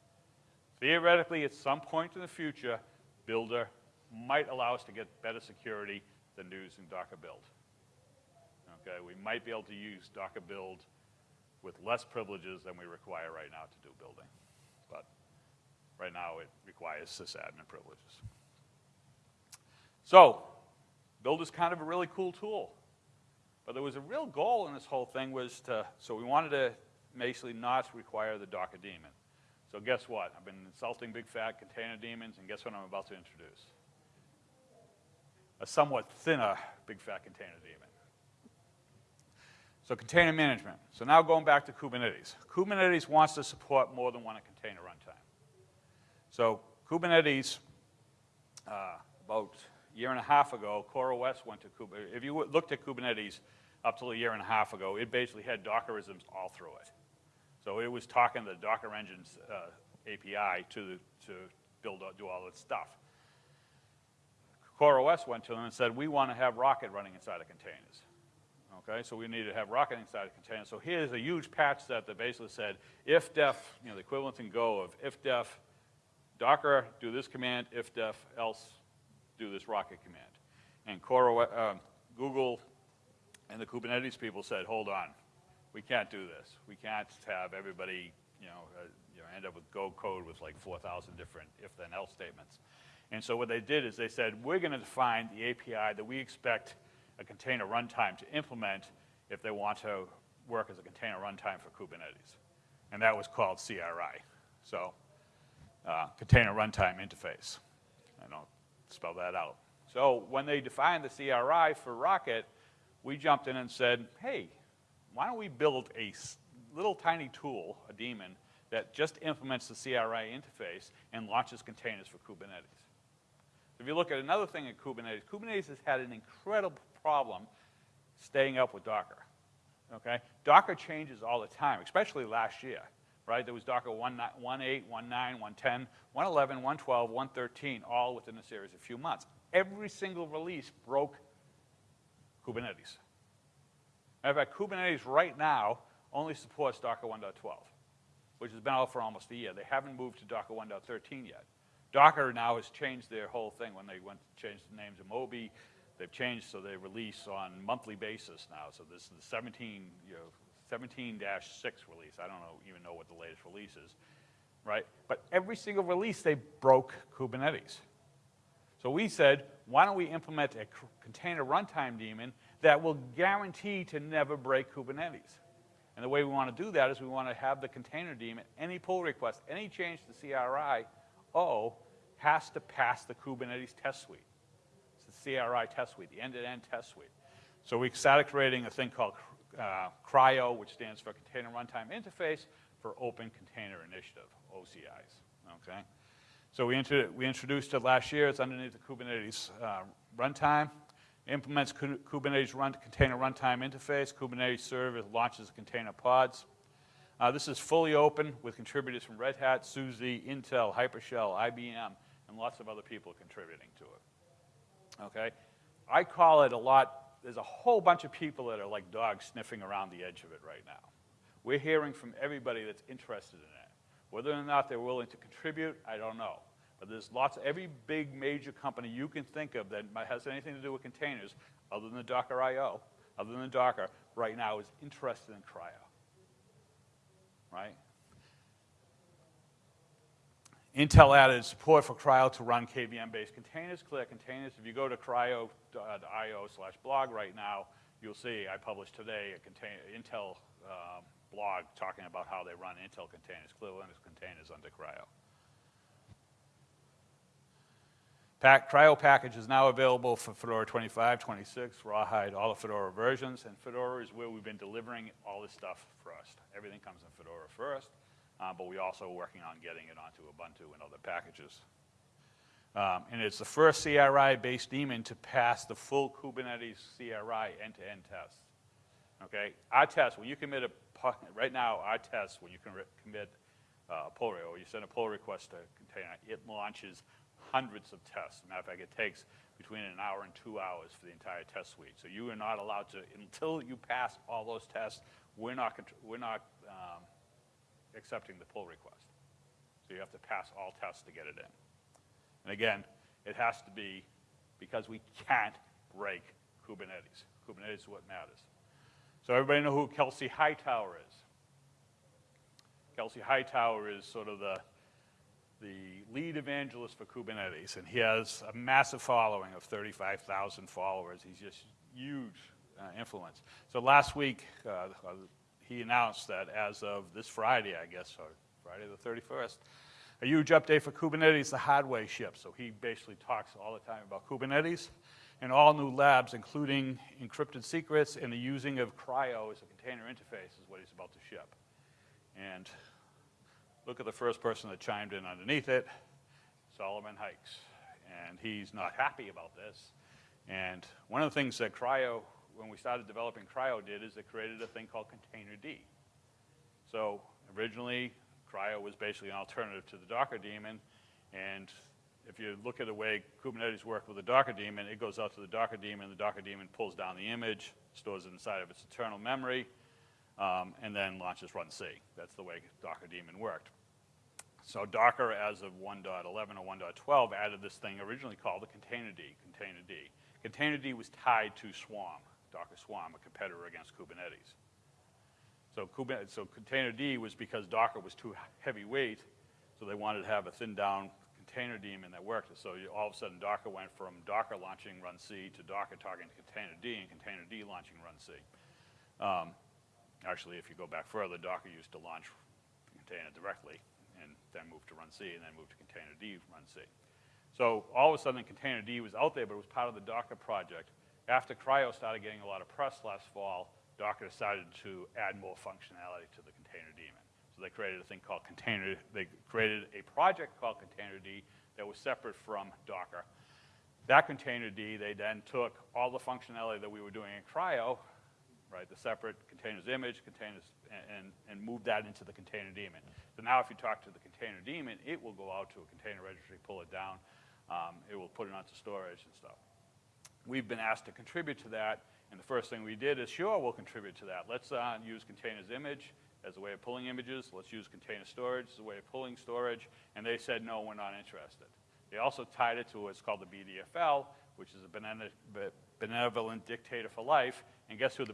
Speaker 1: Theoretically, at some point in the future, Buildah might allow us to get better security than using Docker build. Okay, we might be able to use Docker build with less privileges than we require right now to do building. But right now it requires sysadmin privileges. So, build is kind of a really cool tool. But there was a real goal in this whole thing was to, so we wanted to basically not require the Docker daemon. So guess what? I've been insulting big fat container daemons, and guess what I'm about to introduce? A somewhat thinner big fat container daemon. So container management. So now going back to Kubernetes. Kubernetes wants to support more than one container runtime. So Kubernetes, uh, about year and a half ago, CoreOS went to Kubernetes. If you looked at Kubernetes up till a year and a half ago, it basically had Dockerisms all through it. So it was talking the Docker Engines uh, API to, to build, do all its stuff. CoreOS went to them and said, we want to have Rocket running inside of containers. Okay, so we need to have Rocket inside a containers. So here's a huge patch set that basically said if def, you know, the equivalent in Go of if def Docker, do this command, if def, else do this Rocket command. And Cora, um, Google and the Kubernetes people said, hold on, we can't do this. We can't have everybody, you know, uh, you know, end up with Go code with like 4,000 different if-then else statements. And so what they did is they said, we're going to define the API that we expect a container runtime to implement if they want to work as a container runtime for Kubernetes. And that was called CRI. So uh, container runtime interface. I don't spell that out. So when they defined the CRI for Rocket, we jumped in and said, hey, why don't we build a little tiny tool, a daemon, that just implements the CRI interface and launches containers for Kubernetes. If you look at another thing in Kubernetes, Kubernetes has had an incredible problem staying up with Docker. Okay? Docker changes all the time, especially last year right? There was Docker 1.8, 1.9, 1.10, 1.11, 1.12, 1.13, all within a series of few months. Every single release broke Kubernetes. Matter of fact, Kubernetes right now only supports Docker 1.12, which has been out for almost a year. They haven't moved to Docker 1.13 yet. Docker now has changed their whole thing when they went to change the names of Moby. They've changed so they release on monthly basis now. So this is the 17, you know, 17-6 release. I don't know, even know what the latest release is, right? But every single release, they broke Kubernetes. So we said, why don't we implement a container runtime daemon that will guarantee to never break Kubernetes? And the way we want to do that is we want to have the container daemon, any pull request, any change to CRI, oh, has to pass the Kubernetes test suite. It's the CRI test suite, the end-to-end -end test suite. So we started creating a thing called uh, CRI-O, which stands for Container Runtime Interface, for Open Container Initiative, OCIs, okay? So we, we introduced it last year. It's underneath the Kubernetes uh, runtime. Implements Kubernetes run, container runtime interface. Kubernetes server launches container pods. Uh, this is fully open with contributors from Red Hat, SUSE, Intel, Hypershell, IBM, and lots of other people contributing to it. Okay? I call it a lot there's a whole bunch of people that are like dogs sniffing around the edge of it right now. We're hearing from everybody that's interested in it. Whether or not they're willing to contribute, I don't know. But there's lots, of every big major company you can think of that has anything to do with containers, other than Docker IO, other than Docker, right now is interested in CRI-O. Right? Intel added support for CRI-O to run KVM-based containers, clear containers. If you go to cri-o.io slash blog right now, you'll see I published today a Intel uh, blog talking about how they run Intel containers, clear Linux containers under CRI-O. Pack, CRI-O package is now available for Fedora 25, 26, Rawhide, all the Fedora versions, and Fedora is where we've been delivering all this stuff first. Everything comes in Fedora first uh, but we're also working on getting it onto Ubuntu and other packages. Um, and it's the first CRI-based daemon to pass the full Kubernetes CRI end-to-end -end test. Okay, our test, when you commit a, right now, our test, when you can commit uh, a pull request, or you send a pull request to a container, it launches hundreds of tests. Matter of fact, it takes between an hour and two hours for the entire test suite. So you are not allowed to, until you pass all those tests, we're not, we're not um, accepting the pull request. So you have to pass all tests to get it in. And again, it has to be because we can't break Kubernetes. Kubernetes is what matters. So everybody know who Kelsey Hightower is? Kelsey Hightower is sort of the, the lead evangelist for Kubernetes, and he has a massive following of 35,000 followers. He's just huge uh, influence. So last week, uh, he announced that as of this Friday, I guess, or Friday the 31st, a huge update for Kubernetes, the Hard Way ship. So he basically talks all the time about Kubernetes and all new labs, including encrypted secrets and the using of CRI-O as a container interface is what he's about to ship. And look at the first person that chimed in underneath it, Solomon Hykes. And he's not happy about this. And one of the things that CRI-O when we started developing CRI-O did is it created a thing called Containerd. So originally, CRI-O was basically an alternative to the Docker daemon, and if you look at the way Kubernetes worked with the Docker daemon, it goes out to the Docker daemon, the Docker daemon pulls down the image, stores it inside of its internal memory, um, and then launches runc. That's the way Docker daemon worked. So Docker, as of 1.11 or 1.12, added this thing originally called the containerd, containerd. Containerd was tied to Swarm, Docker Swarm, a competitor against Kubernetes. So, so containerd was because Docker was too heavyweight, so they wanted to have a thin down container daemon that worked. So you, all of a sudden Docker went from Docker launching runc to Docker talking to containerd and containerd launching runc. Um, actually, if you go back further, Docker used to launch container directly and then move to runc and then move to containerd runc. So all of a sudden containerd was out there, but it was part of the Docker project. After CRI-O started getting a lot of press last fall, Docker decided to add more functionality to the container daemon. So they created a thing called container, they created a project called containerd that was separate from Docker. That containerd, they then took all the functionality that we were doing in CRI-O, right, the separate containers image, containers, and, and moved that into the container daemon. So now if you talk to the container daemon, it will go out to a container registry, pull it down, um, it will put it onto storage and stuff. We've been asked to contribute to that, and the first thing we did is, sure, we'll contribute to that. Let's uh, use containers image, as a way of pulling images. Let's use container storage as a way of pulling storage. And they said, no, we're not interested. They also tied it to what's called the BDFL, which is a benevolent dictator for life. And guess who the,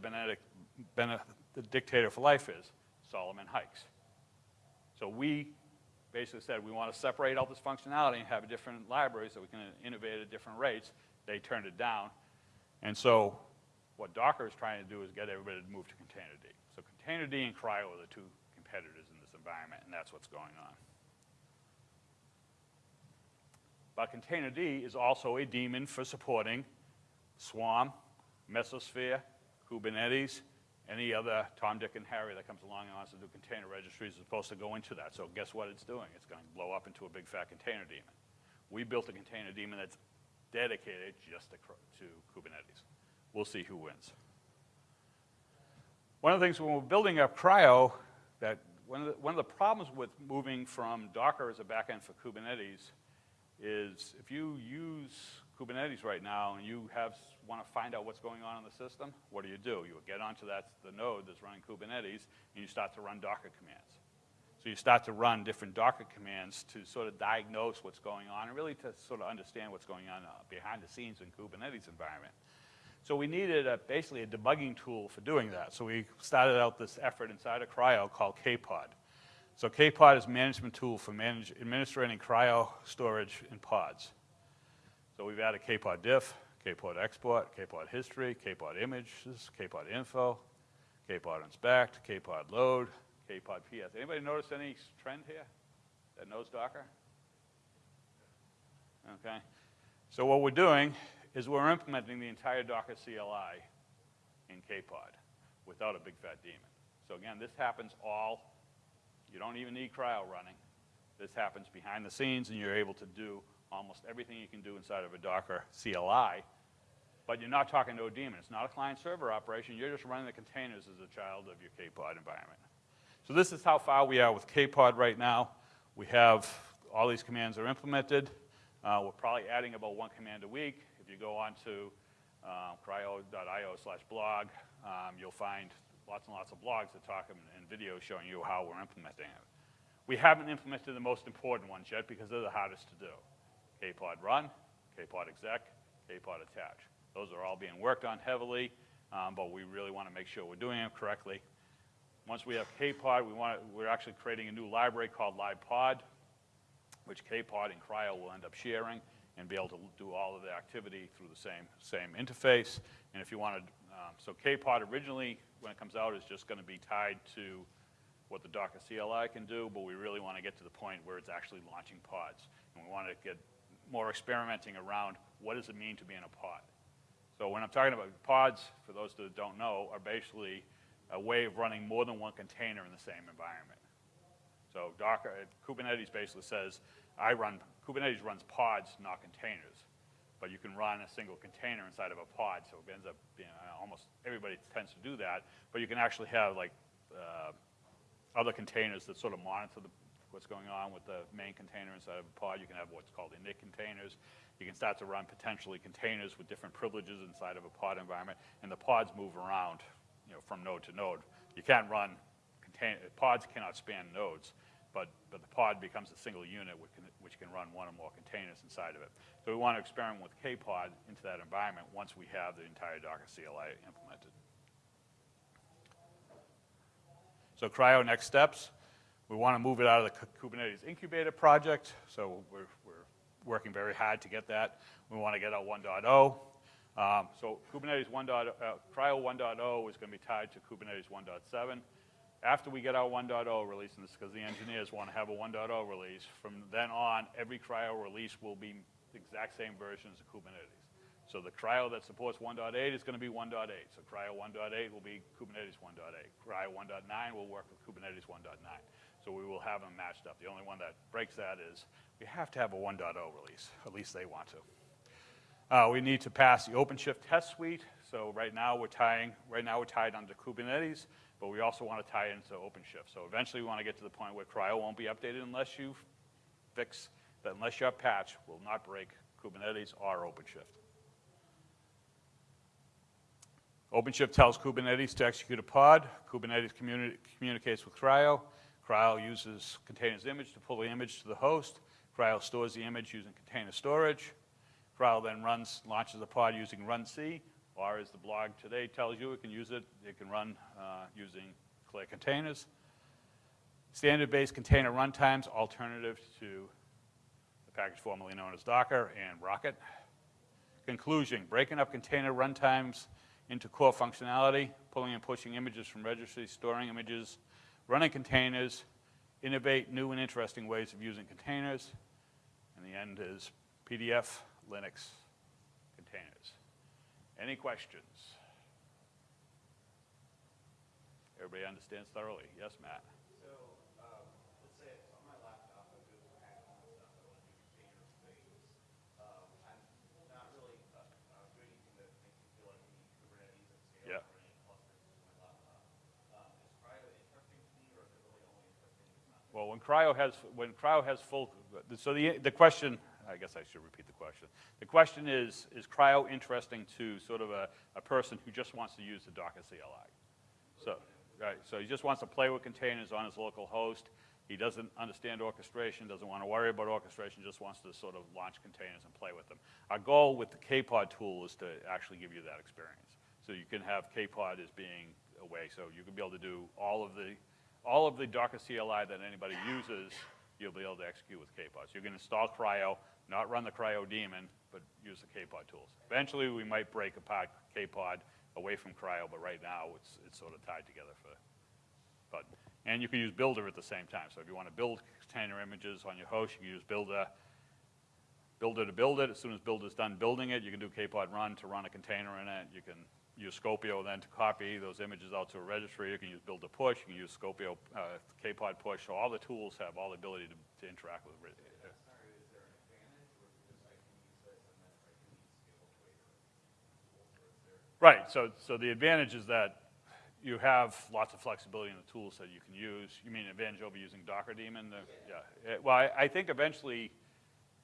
Speaker 1: the dictator for life is? Solomon Hykes. So we basically said we want to separate all this functionality and have different library so we can innovate at different rates. They turned it down. And so what Docker is trying to do is get everybody to move to containerd. So Containerd and CRI-O are the two competitors in this environment, and that's what's going on. But Containerd is also a daemon for supporting Swarm, Mesosphere, Kubernetes, any other Tom, Dick, and Harry that comes along and wants to do container registries is supposed to go into that. So guess what it's doing? It's going to blow up into a big fat container daemon. We built a container daemon that's dedicated just to, to Kubernetes. We'll see who wins. One of the things when we're building up CRI-O, that one of, the, one of the problems with moving from Docker as a backend for Kubernetes is if you use Kubernetes right now and you have want to find out what's going on in the system, what do you do? You get onto that the node that's running Kubernetes and you start to run Docker commands. So you start to run different Docker commands to sort of diagnose what's going on and really to sort of understand what's going on uh, behind the scenes in Kubernetes environment. So we needed a, basically a debugging tool for doing that. So we started out this effort inside of CRI-O called KPod. So KPod is a management tool for manage, administering CRI-O storage in pods. So we've added KPod diff, KPod export, KPod history, KPod images, KPod info, KPod inspect, KPod load, KPod PS. Anybody notice any trend here that knows Docker? Okay. So what we're doing is we're implementing the entire Docker CLI in KPod without a big fat daemon. So again, this happens all, you don't even need CRI-O running. This happens behind the scenes and you're able to do almost everything you can do inside of a Docker CLI, but you're not talking to a daemon. It's not a client-server operation. You're just running the containers as a child of your KPod environment. So this is how far we are with KPod right now. We have all these commands are implemented. Uh, we're probably adding about one command a week If you go on to um, crio.io slash blog, um, you'll find lots and lots of blogs that talk and, and videos showing you how we're implementing it. We haven't implemented the most important ones yet because they're the hardest to do. KPod run, KPod exec, KPod attach. Those are all being worked on heavily, um, but we really want to make sure we're doing them correctly. Once we have KPod, we want to, we're actually creating a new library called libpod, which KPod and CRI-O will end up sharing and be able to do all of the activity through the same, same interface. And if you wanted, um, so KPod originally, when it comes out, is just going to be tied to what the Docker CLI can do, but we really want to get to the point where it's actually launching pods. And we want to get more experimenting around what does it mean to be in a pod. So when I'm talking about pods, for those that don't know, are basically a way of running more than one container in the same environment. So Docker, Kubernetes basically says, I run, Kubernetes runs pods, not containers. But you can run a single container inside of a pod, so it ends up being, uh, almost everybody tends to do that. But you can actually have like uh, other containers that sort of monitor the, what's going on with the main container inside of a pod. You can have what's called init containers. You can start to run potentially containers with different privileges inside of a pod environment, and the pods move around, you know, from node to node. You can't run contain, pods cannot span nodes, but, but the pod becomes a single unit which can, which can run one or more containers inside of it. So we want to experiment with KPod into that environment once we have the entire Docker CLI implemented. So CRI-O next steps. We want to move it out of the Kubernetes incubator project. So we're, we're working very hard to get that. We want to get out 1.0. Um, so Kubernetes 1. Uh, CRI-O 1.0 is going to be tied to Kubernetes 1.7. After we get our 1.0 release, and this because the engineers want to have a 1.0 release, from then on, every CRI-O release will be the exact same versions of Kubernetes. So the CRI-O that supports 1.8 is going to be 1.8. So CRI-O 1.8 will be Kubernetes 1.8. CRI-O 1.9 will work with Kubernetes 1.9. So we will have them matched up. The only one that breaks that is we have to have a 1.0 release. At least they want to. Uh, we need to pass the OpenShift test suite. So right now we're tying, right now we're tied onto Kubernetes, but we also want to tie into OpenShift. So eventually we want to get to the point where CRI-O won't be updated unless you fix that unless your patch will not break Kubernetes or OpenShift. OpenShift tells Kubernetes to execute a pod. Kubernetes communi communicates with CRI-O. CRI-O uses containers image to pull the image to the host. CRI-O stores the image using container storage. CRI-O then runs, launches the pod using runc, or as the blog today tells you, it can use it, it can run uh, using Clear containers. Standard-based container runtimes, alternative to the package formerly known as Docker and Rocket. Conclusion, breaking up container runtimes into core functionality, pulling and pushing images from registries, storing images, running containers, innovate new and interesting ways of using containers, and the end is PDF, Linux, containers. Any questions? Everybody understands thoroughly? Yes, Matt? Yeah. Well, when CRI-O has when CRI-O has full, so the the question, I guess I should repeat the question. The question is, is CRI-O interesting to sort of a, a person who just wants to use the Docker CLI? So, right, so he just wants to play with containers on his local host. He doesn't understand orchestration, doesn't want to worry about orchestration, just wants to sort of launch containers and play with them. Our goal with the KPod tool is to actually give you that experience. So you can have KPod as being a way, so you can be able to do all of the all of the Docker CLI that anybody uses, you'll be able to execute with KPod. So you can install CRI-O, not run the CRI-O daemon, but use the KPod tools. Eventually, we might break apart KPod away from CRI-O, but right now, it's, it's sort of tied together for, but, and you can use Buildah at the same time. So if you want to build container images on your host, you can use Buildah, Buildah to build it. As soon as Buildah's done building it, you can do KPod run to run a container in it. You can use Skopeo then to copy those images out to a registry. You can use build to push. You can use Skopeo, uh, KPod push. So all the tools have all the ability to, to interact with it. Right, so, so the advantage is that you have lots of flexibility in the tools that you can use. You mean advantage over using Docker daemon? The, yeah, eh, well, I, I think eventually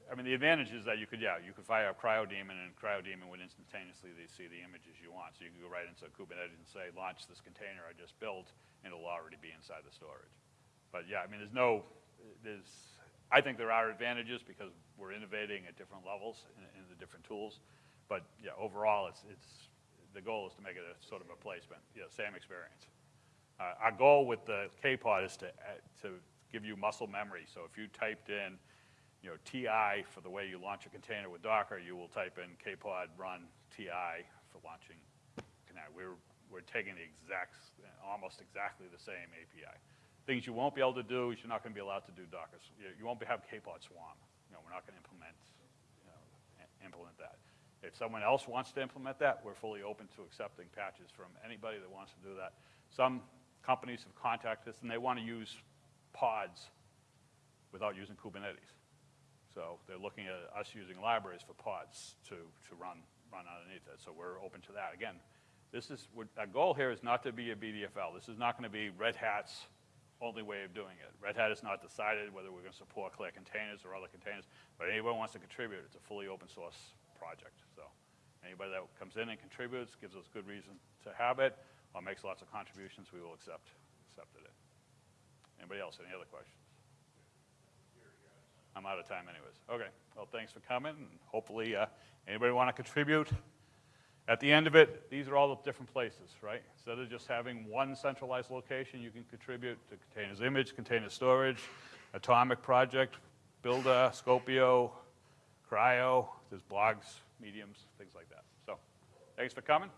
Speaker 1: I mean, the advantage is that you could, yeah, you could fire up CryoDaemon and CryoDaemon would instantaneously see the images you want. So you can go right into Kubernetes and say, launch this container I just built, and it'll already be inside the storage. But yeah, I mean, there's no, there's, I think there are advantages because we're innovating at different levels in, in the different tools. But yeah, overall, it's, it's, the goal is to make it a sort of a placement, same experience. Uh, our goal with the K-Pod is to, uh, to give you muscle memory. So if you typed in, you know, TI for the way you launch a container with Docker, you will type in K-Pod run TI for launching. We're, we're taking the exact, almost exactly the same API. Things you won't be able to do is you're not going to be allowed to do Docker. You won't have K-Pod swarm. You know, we're not going to implement, you know, implement that. If someone else wants to implement that, we're fully open to accepting patches from anybody that wants to do that. Some companies have contacted us and they want to use pods without using Kubernetes. So they're looking at us using libraries for pods to, to run, run underneath it. So we're open to that. Again, this is, our goal here is not to be a BDFL. This is not going to be Red Hat's only way of doing it. Red Hat has not decided whether we're going to support Clear Containers or other containers, but anybody wants to contribute, it's a fully open source project. So anybody that comes in and contributes, gives us good reason to have it, or makes lots of contributions, we will accept, accepted it. Anybody else, any other questions? I'm out of time anyways. Okay, well, thanks for coming, and hopefully, uh, anybody want to contribute? At the end of it, these are all the different places, right? Instead of just having one centralized location, you can contribute to containers image, container storage, atomic project, Buildah, Skopeo, CRI-O, there's blogs, mediums, things like that. So, thanks for coming.